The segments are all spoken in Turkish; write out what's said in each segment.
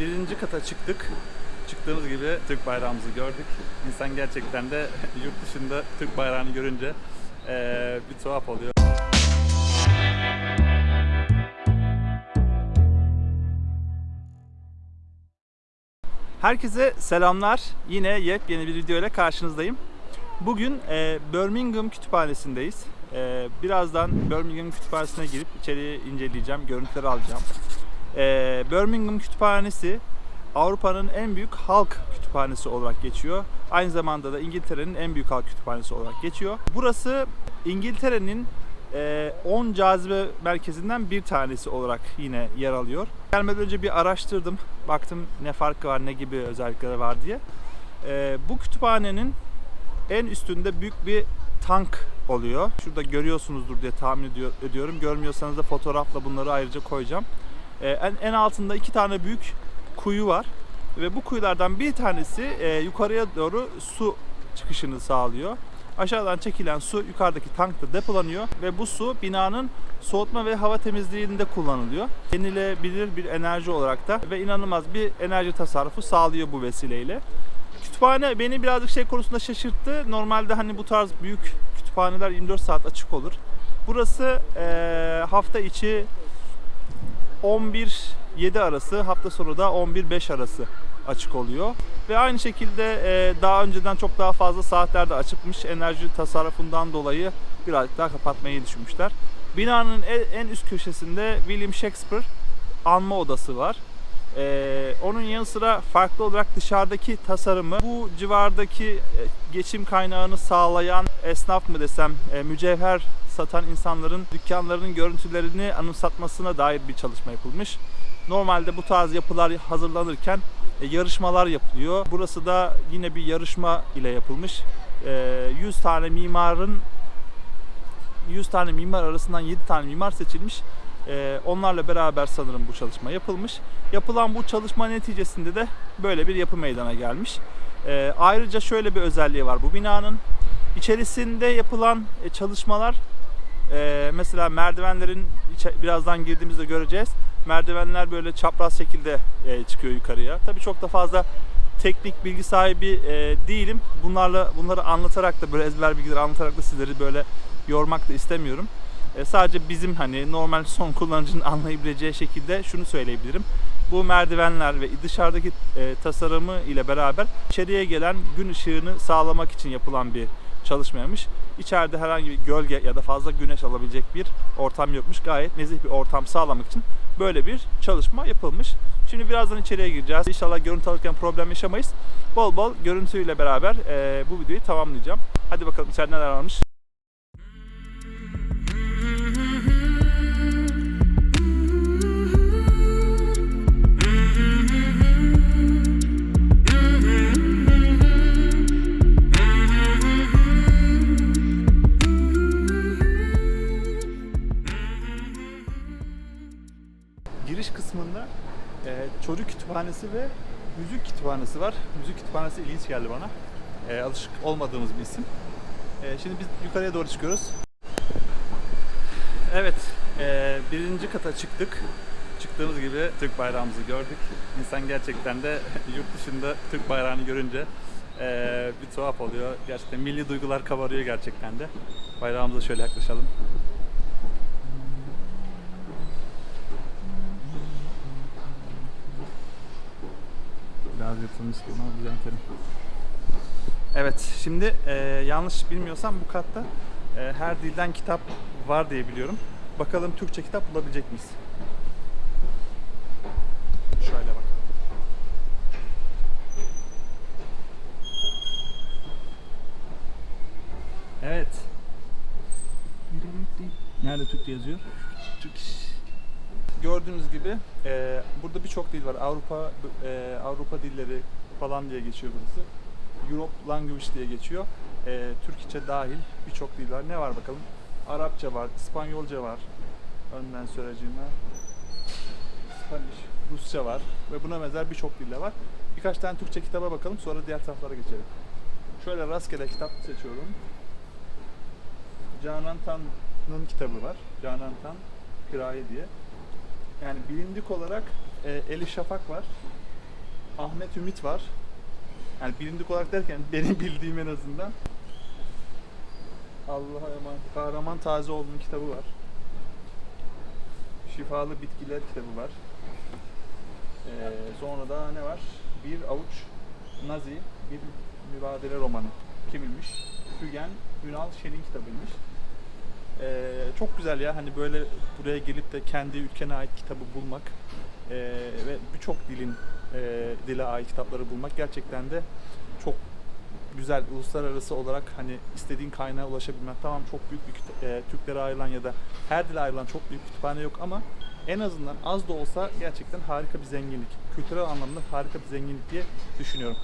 birinci kata çıktık. Çıktığımız gibi Türk bayrağımızı gördük. İnsan gerçekten de yurt dışında Türk bayrağını görünce eee, bir tuhaf oluyor. Herkese selamlar. Yine yepyeni bir video ile karşınızdayım. Bugün e, Birmingham Kütüphanesi'ndeyiz. E, birazdan Birmingham Kütüphanesi'ne girip içeriği inceleyeceğim, görüntüleri alacağım. E, Birmingham Kütüphanesi Avrupa'nın en büyük halk kütüphanesi olarak geçiyor. Aynı zamanda da İngiltere'nin en büyük halk kütüphanesi olarak geçiyor. Burası İngiltere'nin e, 10 cazibe merkezinden bir tanesi olarak yine yer alıyor. Gelmeden önce bir araştırdım. Baktım ne farkı var, ne gibi özellikleri var diye. E, bu kütüphanenin en üstünde büyük bir tank oluyor. Şurada görüyorsunuzdur diye tahmin ediyor, ediyorum. Görmüyorsanız da fotoğrafla bunları ayrıca koyacağım. E, en, en altında iki tane büyük kuyu var. Ve bu kuyulardan bir tanesi e, yukarıya doğru su çıkışını sağlıyor. Aşağıdan çekilen su yukarıdaki tankta depolanıyor ve bu su binanın soğutma ve hava temizliğinde kullanılıyor. Yenilebilir bir enerji olarak da ve inanılmaz bir enerji tasarrufu sağlıyor bu vesileyle. Kütüphane beni birazcık şey konusunda şaşırttı. Normalde hani bu tarz büyük kütüphaneler 24 saat açık olur. Burası eee, hafta içi 11-7 arası, hafta sonu da 11-5 arası açık oluyor. Ve aynı şekilde e, daha önceden çok daha fazla saatlerde açıkmış. Enerji tasarrufundan dolayı birazcık daha kapatmayı düşünmüşler. Binanın en, üst köşesinde William Shakespeare anma odası var. Ee, onun yanı sıra farklı olarak dışarıdaki tasarımı bu civardaki e, geçim kaynağını sağlayan esnaf mı desem e, mücevher satan insanların dükkanlarının görüntülerini anımsatmasına dair bir çalışma yapılmış. Normalde bu tarz yapılar hazırlanırken e, yarışmalar yapılıyor. Burası da yine bir yarışma ile yapılmış. E, 100 tane mimarın 100 tane mimar arasından 7 tane mimar seçilmiş. Ee, onlarla beraber sanırım bu çalışma yapılmış. Yapılan bu çalışma neticesinde de böyle bir yapı meydana gelmiş. Ee, ayrıca şöyle bir özelliği var bu binanın. içerisinde yapılan e, çalışmalar e, mesela merdivenlerin birazdan girdiğimizde göreceğiz. Merdivenler böyle çapraz şekilde e, çıkıyor yukarıya. Tabii çok da fazla teknik bilgi sahibi değilim. Bunlarla bunları anlatarak da böyle ezber bilgileri anlatarak da sizleri böyle yormak da istemiyorum. E, sadece bizim hani normal son kullanıcının anlayabileceği şekilde şunu söyleyebilirim. Bu merdivenler ve dışarıdaki e, tasarımı ile beraber içeriye gelen gün ışığını sağlamak için yapılan bir çalışmaymış. İçeride herhangi bir gölge ya da fazla güneş alabilecek bir ortam yokmuş. Gayet nezih bir ortam sağlamak için böyle bir çalışma yapılmış. Şimdi birazdan içeriye gireceğiz. İnşallah görüntü alırken problem yaşamayız. Bol bol görüntüyle beraber e, bu videoyu tamamlayacağım. Hadi bakalım içeride neler varmış. Giriş kısmında e, çocuk kütüphanesi ve müzik kütüphanesi var. Müzik kütüphanesi ilginç geldi bana. E, alışık olmadığımız bir isim. E, şimdi biz yukarıya doğru çıkıyoruz. Evet, e, birinci kata çıktık. Çıktığımız gibi Türk bayrağımızı gördük. İnsan gerçekten de yurt dışında Türk bayrağını görünce e, bir tuhaf oluyor. Gerçekten milli duygular kabarıyor gerçekten de. Bayrağımıza şöyle yaklaşalım. Biraz yırtılmış gibi ama düzeltelim. Evet, şimdi e, yanlış bilmiyorsam bu katta e, her dilden kitap var diye biliyorum. Bakalım Türkçe kitap bulabilecek miyiz? Şöyle bakalım. Evet. Nerede Türkçe yazıyor? Türk. Gördüğünüz gibi e, burada birçok dil var. Avrupa e, Avrupa dilleri falan diye geçiyor burası. Europe Language diye geçiyor. E, Türkçe dahil birçok dil var. Ne var bakalım? Arapça var, İspanyolca var. Önden söyleyeceğime. Spanish, Rusça var ve buna benzer birçok dille var. Birkaç tane Türkçe kitaba bakalım sonra diğer taraflara geçelim. Şöyle rastgele kitap seçiyorum. Canan Tan'ın kitabı var. Canan Tan Piraye diye. Yani bilindik olarak e, Elif Şafak var. Ahmet Ümit var. Yani bilindik olarak derken benim bildiğim en azından. Allah'a emanet. Kahraman Tazeoğlu'nun kitabı var. Şifalı Bitkiler kitabı var. Ee, sonra da ne var? Bir avuç Nazi, bir mübadele romanı. Kimilmiş? Fügen Ünal Şen'in kitabıymış. Ee, çok güzel ya hani böyle buraya gelip de kendi ülkene ait kitabı bulmak ee, ve birçok dilin e, dile ait kitapları bulmak gerçekten de çok güzel uluslararası olarak hani istediğin kaynağa ulaşabilmek tamam çok büyük bir e, Türklere ayrılan ya da her dile ayrılan çok büyük kütüphane yok ama en azından az da olsa gerçekten harika bir zenginlik. Kültürel anlamda harika bir zenginlik diye düşünüyorum.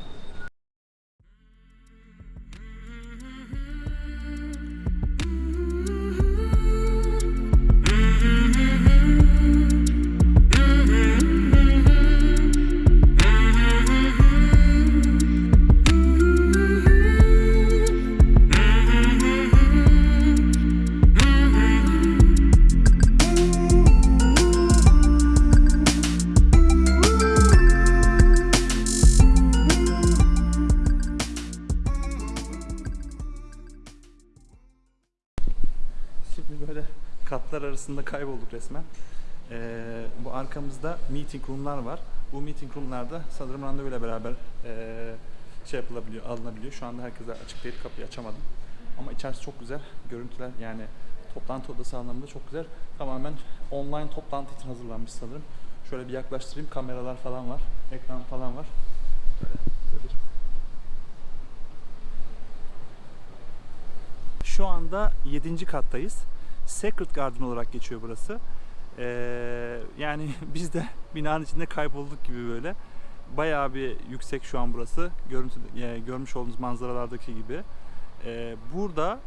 Katlar arasında kaybolduk resmen. Ee, bu arkamızda meeting room'lar var. Bu meeting room'larda sanırım randevuyla beraber ee, şey yapılabiliyor, alınabiliyor. Şu anda herkese açık değil, kapıyı açamadım. Ama içerisi çok güzel. Görüntüler yani toplantı odası anlamında çok güzel. Tamamen online toplantı için hazırlanmış sanırım. Şöyle bir yaklaştırayım. Kameralar falan var. Ekran falan var. Böyle, böyle Şu anda 7. kattayız. Secret Garden olarak geçiyor burası. Ee, yani biz de binanın içinde kaybolduk gibi böyle. Bayağı bir yüksek şu an burası. Görüntü, e, görmüş olduğunuz manzaralardaki gibi. Ee, burada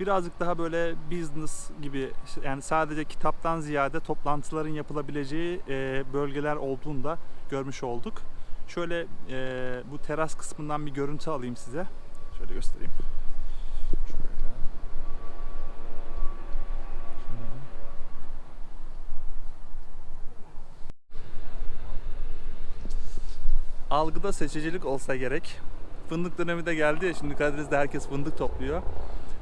birazcık daha böyle business gibi yani sadece kitaptan ziyade toplantıların yapılabileceği e, bölgeler olduğunu da görmüş olduk. Şöyle e, bu teras kısmından bir görüntü alayım size. Şöyle göstereyim. Şöyle. Şöyle. Algıda seçicilik olsa gerek. Fındık dönemi de geldi ya şimdi Karadeniz'de herkes fındık topluyor.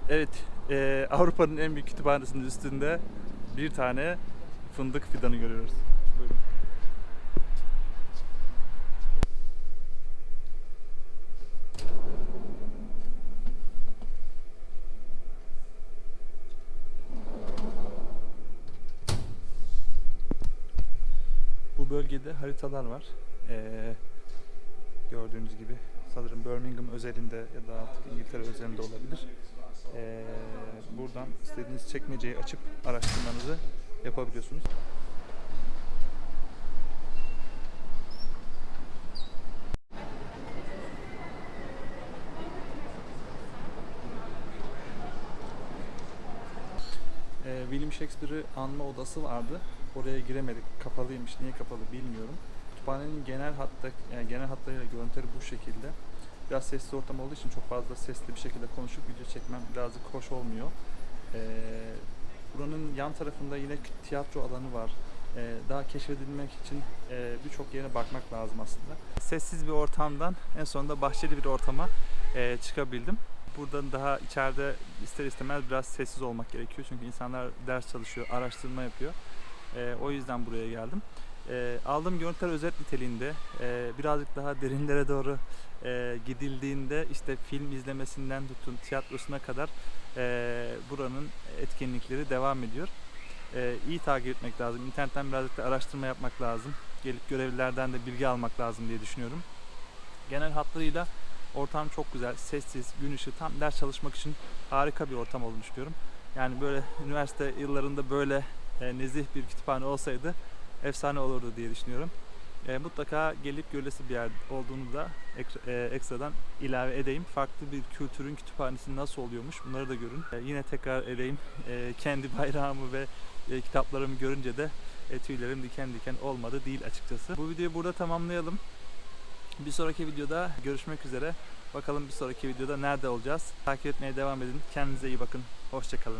Evet, eee, Avrupa'nın en büyük kütüphanesinin üstünde bir tane fındık fidanı görüyoruz. Buyurun. Bu bölgede haritalar var. Ee, gördüğünüz gibi sanırım Birmingham özelinde ya da artık İngiltere özelinde olabilir. Ee, buradan istediğiniz çekmeceyi açıp araştırmanızı yapabiliyorsunuz. Ee, William Shakespeare'ı anma odası vardı. Oraya giremedik. Kapalıymış. Niye kapalı bilmiyorum. Kütüphanenin genel hatta yani genel hatlarıyla görüntüleri bu şekilde. Biraz sesli ortam olduğu için çok fazla sesli bir şekilde konuşup video çekmem birazcık hoş olmuyor. Ee, buranın yan tarafında yine tiyatro alanı var. Ee, daha keşfedilmek için e, birçok yere bakmak lazım aslında. Sessiz bir ortamdan en sonunda bahçeli bir ortama e, çıkabildim. Buradan daha içeride ister istemez biraz sessiz olmak gerekiyor. Çünkü insanlar ders çalışıyor, araştırma yapıyor. Ee, o yüzden buraya geldim. Ee, aldığım görüntüler özet niteliğinde Ee, birazcık daha derinlere doğru e, gidildiğinde işte film izlemesinden tutun tiyatrosuna kadar e, buranın etkinlikleri devam ediyor. E, iyi takip etmek lazım. İnternetten birazcık da araştırma yapmak lazım. Gelip görevlilerden de bilgi almak lazım diye düşünüyorum. Genel hatlarıyla ortam çok güzel, sessiz, gün ışığı tam ders çalışmak için harika bir ortam olduğunu düşünüyorum. Yani böyle üniversite yıllarında böyle e, nezih bir kütüphane olsaydı efsane olurdu diye düşünüyorum. E, mutlaka gelip görülesi bir yer olduğunu da ek- e, ekstradan ilave edeyim. Farklı bir kültürün kütüphanesi nasıl oluyormuş bunları da görün. E, yine tekrar edeyim. E, kendi bayrağımı ve e, kitaplarımı görünce de e, tüylerim diken diken olmadı değil açıkçası. Bu videoyu burada tamamlayalım. Bir sonraki videoda görüşmek üzere. Bakalım bir sonraki videoda nerede olacağız. Takip etmeye devam edin. Kendinize iyi bakın. Hoşçakalın.